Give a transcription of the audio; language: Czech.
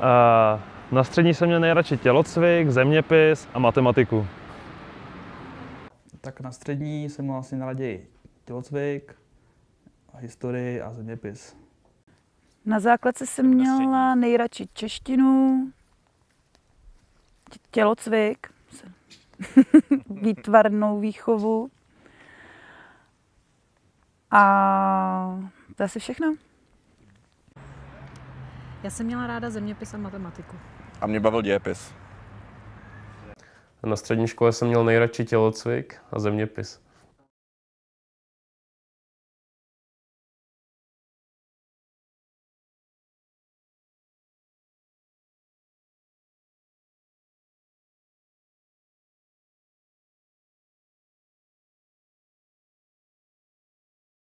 A na střední jsem měl nejradši tělocvik, zeměpis a matematiku. Tak na střední jsem měl asi nejraději tělocvik, historii a zeměpis. Na základce jsem měla nejradši češtinu, tě- tělocvik, výtvarnou výchovu a to je asi všechno. Já jsem měla ráda zeměpis a matematiku. A mě bavil dějepis. Na střední škole jsem měl nejradši tělocvik a zeměpis.